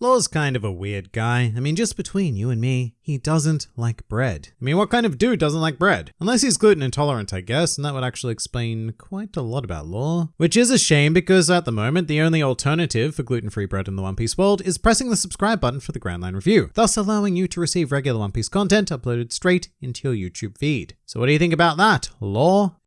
Law's kind of a weird guy. I mean, just between you and me, he doesn't like bread. I mean, what kind of dude doesn't like bread? Unless he's gluten intolerant, I guess, and that would actually explain quite a lot about Law. Which is a shame because at the moment, the only alternative for gluten-free bread in the One Piece world is pressing the subscribe button for the Grand Line Review, thus allowing you to receive regular One Piece content uploaded straight into your YouTube feed. So what do you think about that, Law?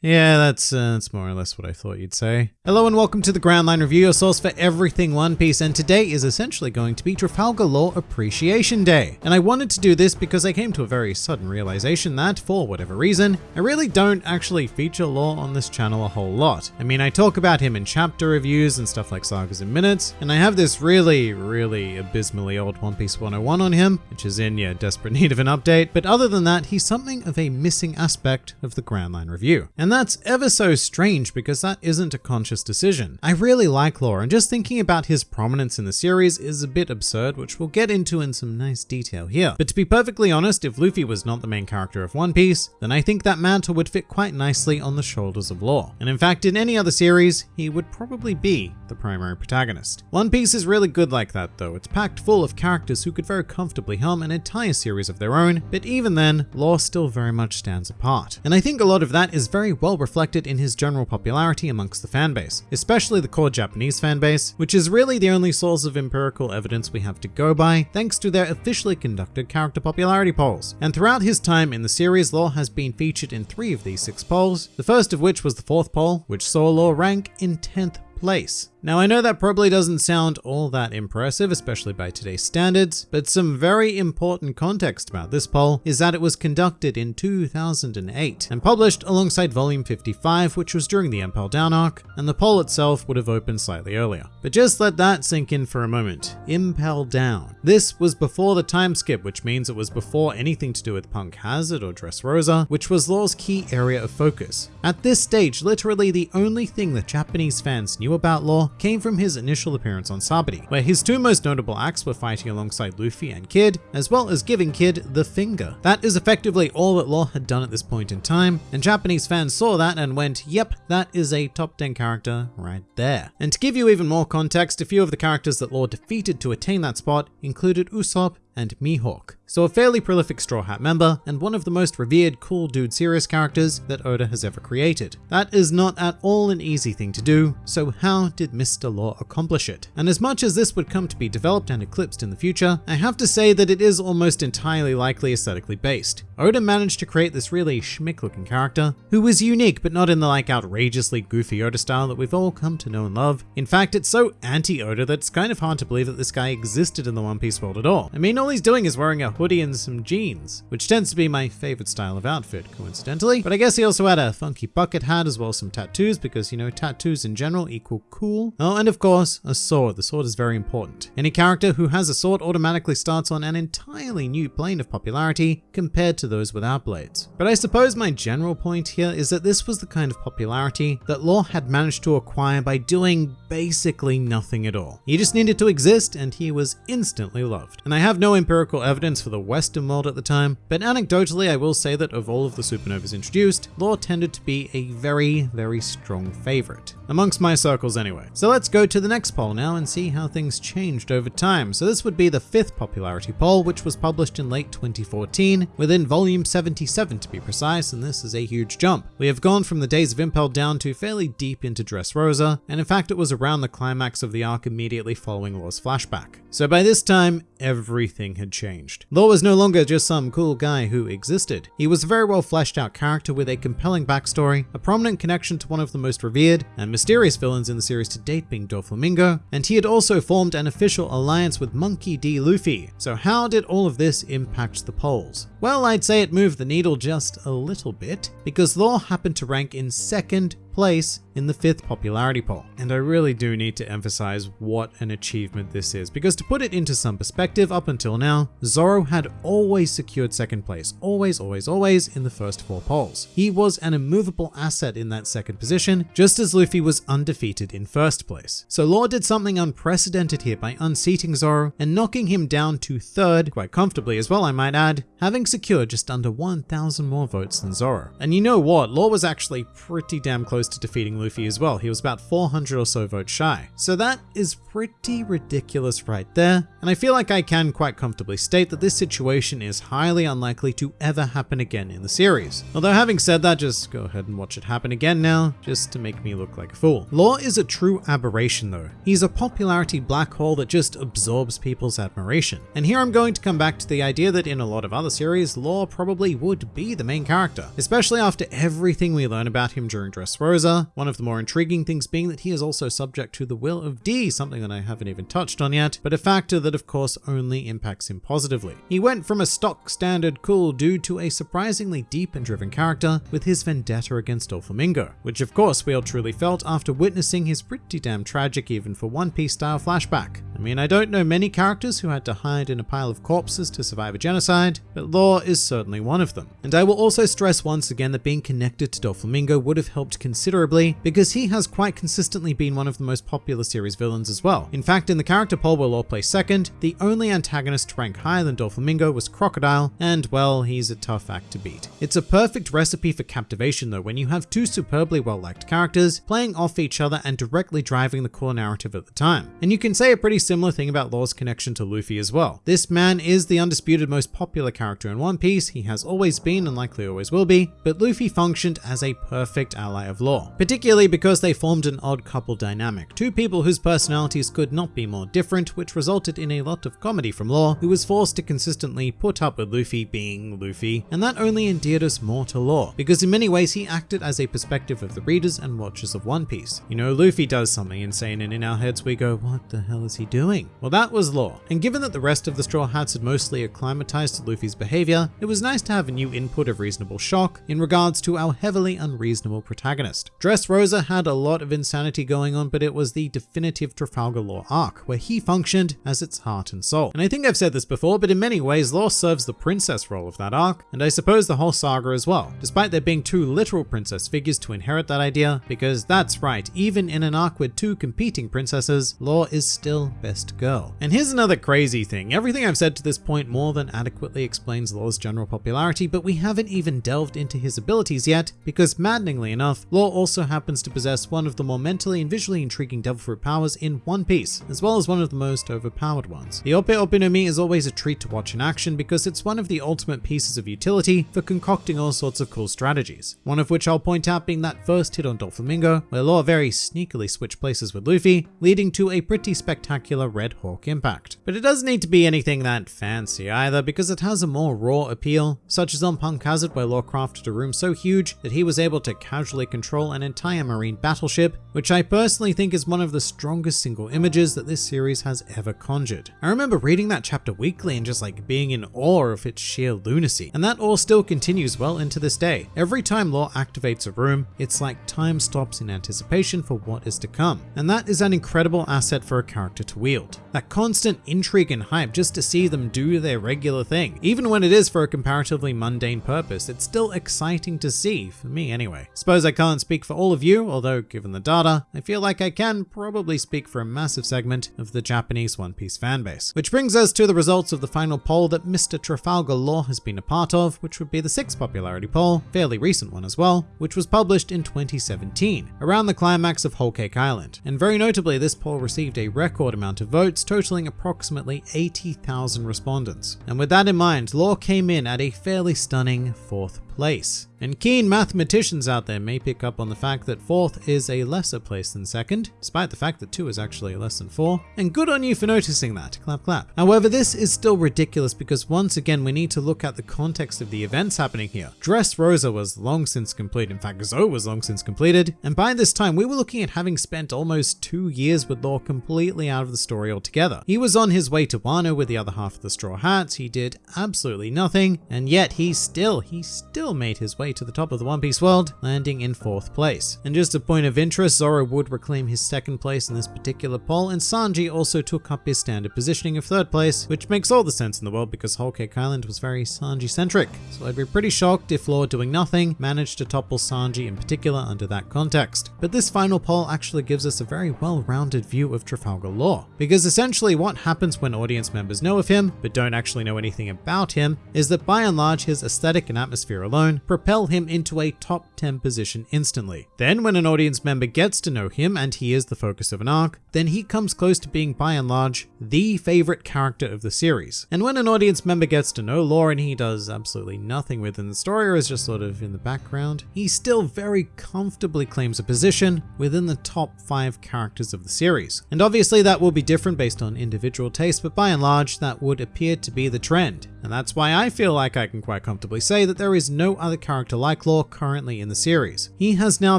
Yeah, that's uh, that's more or less what I thought you'd say. Hello and welcome to the Grand Line Review, your source for everything One Piece, and today is essentially going to be Trafalgar Law Appreciation Day. And I wanted to do this because I came to a very sudden realization that, for whatever reason, I really don't actually feature Law on this channel a whole lot. I mean, I talk about him in chapter reviews and stuff like Sagas in Minutes, and I have this really, really abysmally old One Piece 101 on him, which is in, yeah, desperate need of an update, but other than that, he's something of a missing aspect of the Grand Line Review. And and that's ever so strange because that isn't a conscious decision. I really like Law and just thinking about his prominence in the series is a bit absurd, which we'll get into in some nice detail here. But to be perfectly honest, if Luffy was not the main character of One Piece, then I think that mantle would fit quite nicely on the shoulders of Law. And in fact, in any other series, he would probably be the primary protagonist. One Piece is really good like that though. It's packed full of characters who could very comfortably helm an entire series of their own, but even then, Law still very much stands apart. And I think a lot of that is very well reflected in his general popularity amongst the fanbase, especially the core Japanese fanbase, which is really the only source of empirical evidence we have to go by, thanks to their officially conducted character popularity polls. And throughout his time in the series, Law has been featured in three of these six polls, the first of which was the fourth poll, which saw Law rank in 10th place. Now I know that probably doesn't sound all that impressive, especially by today's standards, but some very important context about this poll is that it was conducted in 2008 and published alongside volume 55, which was during the Impel Down arc, and the poll itself would have opened slightly earlier. But just let that sink in for a moment. Impel Down. This was before the time skip, which means it was before anything to do with Punk Hazard or Dressrosa, which was Law's key area of focus. At this stage, literally the only thing that Japanese fans knew knew about Law came from his initial appearance on Sabaody, where his two most notable acts were fighting alongside Luffy and Kid, as well as giving Kid the finger. That is effectively all that Law had done at this point in time, and Japanese fans saw that and went, yep, that is a top 10 character right there. And to give you even more context, a few of the characters that Law defeated to attain that spot included Usopp and Mihawk. So a fairly prolific Straw Hat member, and one of the most revered cool dude serious characters that Oda has ever created. That is not at all an easy thing to do, so how did Mr. Law accomplish it? And as much as this would come to be developed and eclipsed in the future, I have to say that it is almost entirely likely aesthetically based. Oda managed to create this really schmick looking character, who was unique but not in the like outrageously goofy Oda style that we've all come to know and love. In fact, it's so anti-Oda that it's kind of hard to believe that this guy existed in the One Piece world at all. I mean, all he's doing is wearing a hoodie and some jeans, which tends to be my favorite style of outfit, coincidentally. But I guess he also had a funky bucket hat as well as some tattoos because, you know, tattoos in general equal cool. Oh, and of course, a sword. The sword is very important. Any character who has a sword automatically starts on an entirely new plane of popularity compared to those without blades. But I suppose my general point here is that this was the kind of popularity that Law had managed to acquire by doing basically nothing at all. He just needed to exist and he was instantly loved. And I have no empirical evidence for the Western world at the time, but anecdotally I will say that of all of the supernovas introduced, Law tended to be a very, very strong favorite. Amongst my circles anyway. So let's go to the next poll now and see how things changed over time. So this would be the fifth popularity poll, which was published in late 2014, within volume 77 to be precise, and this is a huge jump. We have gone from the days of Impel Down to fairly deep into Dressrosa, and in fact it was around the climax of the arc immediately following Law's flashback. So by this time, everything had changed. Law was no longer just some cool guy who existed. He was a very well fleshed out character with a compelling backstory, a prominent connection to one of the most revered and mysterious villains in the series to date being Doflamingo, and he had also formed an official alliance with Monkey D. Luffy. So how did all of this impact the polls? Well, I'd say it moved the needle just a little bit, because Law happened to rank in second place in the fifth popularity poll. And I really do need to emphasize what an achievement this is, because to put it into some perspective, up until now, Zoro had always secured second place, always, always, always in the first four polls. He was an immovable asset in that second position, just as Luffy was undefeated in first place. So Law did something unprecedented here by unseating Zoro and knocking him down to third, quite comfortably as well I might add, having secured just under 1,000 more votes than Zoro. And you know what, Law was actually pretty damn close close to defeating Luffy as well. He was about 400 or so votes shy. So that is pretty ridiculous right there. And I feel like I can quite comfortably state that this situation is highly unlikely to ever happen again in the series. Although having said that, just go ahead and watch it happen again now, just to make me look like a fool. Law is a true aberration though. He's a popularity black hole that just absorbs people's admiration. And here I'm going to come back to the idea that in a lot of other series, Law probably would be the main character, especially after everything we learn about him during Dressrosa. One of the more intriguing things being that he is also subject to the will of D, something that I haven't even touched on yet, but a factor that of course only impacts him positively. He went from a stock standard cool dude to a surprisingly deep and driven character with his vendetta against Doflamingo, which of course we all truly felt after witnessing his pretty damn tragic even for One Piece style flashback. I mean, I don't know many characters who had to hide in a pile of corpses to survive a genocide, but Law is certainly one of them. And I will also stress once again that being connected to Doflamingo would have helped considerably because he has quite consistently been one of the most popular series villains as well. In fact, in the character poll where Law placed second, the only antagonist to rank higher than Doflamingo was Crocodile, and well, he's a tough act to beat. It's a perfect recipe for captivation though when you have two superbly well-liked characters playing off each other and directly driving the core narrative at the time. And you can say a pretty similar thing about Law's connection to Luffy as well. This man is the undisputed most popular character in One Piece, he has always been and likely always will be, but Luffy functioned as a perfect ally of Law, particularly because they formed an odd couple dynamic, two people whose personalities could not be more different, which resulted in a lot of comedy from Law, who was forced to consistently put up with Luffy being Luffy, and that only endeared us more to Law, because in many ways he acted as a perspective of the readers and watchers of One Piece. You know, Luffy does something insane and in our heads we go, what the hell is he doing? Well, that was Law. And given that the rest of the Straw Hats had mostly acclimatized to Luffy's behavior, it was nice to have a new input of reasonable shock in regards to our heavily unreasonable protagonist. Dressrosa had a lot of insanity going on, but it was the definitive Trafalgar Law arc, where he functioned as its heart and soul. And I think I've said this before, but in many ways, Law serves the princess role of that arc, and I suppose the whole saga as well, despite there being two literal princess figures to inherit that idea, because that's right, even in an arc with two competing princesses, Law is still best girl. And here's another crazy thing. Everything I've said to this point more than adequately explains Law's general popularity, but we haven't even delved into his abilities yet, because maddeningly enough, Law also happens to possess one of the more mentally and visually intriguing Devil Fruit powers in One Piece, as well as one of the most overpowered ones. The Ope Ope no Mi is always a treat to watch in action because it's one of the ultimate pieces of utility for concocting all sorts of cool strategies. One of which I'll point out being that first hit on Doflamingo, where Law very sneakily switched places with Luffy, leading to a pretty spectacular Red Hawk impact. But it doesn't need to be anything that fancy either because it has a more raw appeal, such as on Punk Hazard where Law crafted a room so huge that he was able to casually control an entire marine battleship, which I personally think is one of the strongest single images that this series has ever conjured. I remember reading that chapter weekly and just like being in awe of its sheer lunacy, and that awe still continues well into this day. Every time Law activates a room, it's like time stops in anticipation for what is to come, and that is an incredible asset for a character to wield. That constant intrigue and hype just to see them do their regular thing. Even when it is for a comparatively mundane purpose, it's still exciting to see, for me anyway. Suppose I can't speak for all of you, although given the data, I feel like I can probably speak for a massive segment of the Japanese One Piece fanbase. Which brings us to the results of the final poll that Mr. Trafalgar Law has been a part of, which would be the sixth popularity poll, fairly recent one as well, which was published in 2017, around the climax of Whole Cake Island. And very notably, this poll received a record amount of votes, totaling approximately 80,000 respondents. And with that in mind, Law came in at a fairly stunning fourth place. And keen mathematicians out there may pick up on the fact that fourth is a lesser place than second, despite the fact that two is actually less than four. And good on you for noticing that, clap clap. However, this is still ridiculous because once again we need to look at the context of the events happening here. Dressrosa was long since complete, in fact Zou was long since completed, and by this time we were looking at having spent almost two years with Law completely out of the story altogether. He was on his way to Wano with the other half of the Straw Hats, he did absolutely nothing, and yet he still, he still made his way to the top of the One Piece world, landing in fourth place. And just a point of interest, Zoro would reclaim his second place in this particular poll, and Sanji also took up his standard positioning of third place, which makes all the sense in the world because Whole Cake Island was very Sanji-centric. So I'd be pretty shocked if Law doing nothing managed to topple Sanji in particular under that context. But this final poll actually gives us a very well-rounded view of Trafalgar Law, because essentially what happens when audience members know of him, but don't actually know anything about him, is that by and large his aesthetic and atmosphere alone alone propel him into a top 10 position instantly. Then when an audience member gets to know him and he is the focus of an arc, then he comes close to being by and large the favorite character of the series. And when an audience member gets to know Law and he does absolutely nothing within the story or is just sort of in the background, he still very comfortably claims a position within the top 5 characters of the series. And obviously that will be different based on individual taste, but by and large that would appear to be the trend. And that's why I feel like I can quite comfortably say that there is no other character like Law currently in the series. He has now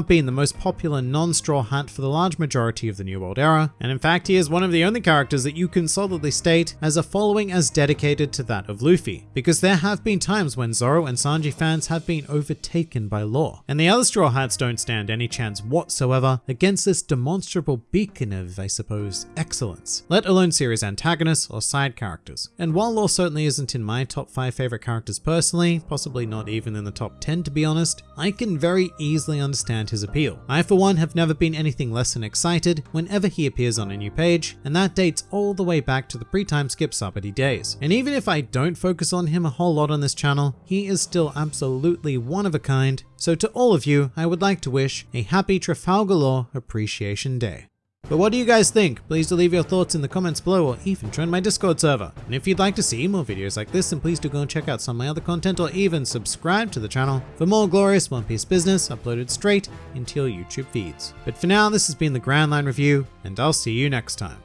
been the most popular non-Straw Hat for the large majority of the New World era, and in fact he is one of the only characters that you can solidly state has a following as dedicated to that of Luffy, because there have been times when Zoro and Sanji fans have been overtaken by Law, and the other Straw Hats don't stand any chance whatsoever against this demonstrable beacon of, I suppose, excellence, let alone series antagonists or side characters. And while Law certainly isn't in my top 5 favorite characters personally, possibly not even in the top 10 to be honest, I can very easily understand his appeal. I for one have never been anything less than excited whenever he appears on a new page, and that dates all the way back to the pre-time skip Sabaody days. And even if I don't focus on him a whole lot on this channel, he is still absolutely one of a kind, so to all of you, I would like to wish a happy Trafalgar Law Appreciation Day. But what do you guys think? Please do leave your thoughts in the comments below or even join my Discord server. And if you'd like to see more videos like this, then please do go and check out some of my other content or even subscribe to the channel for more glorious One Piece business uploaded straight into your YouTube feeds. But for now, this has been the Grand Line Review, and I'll see you next time.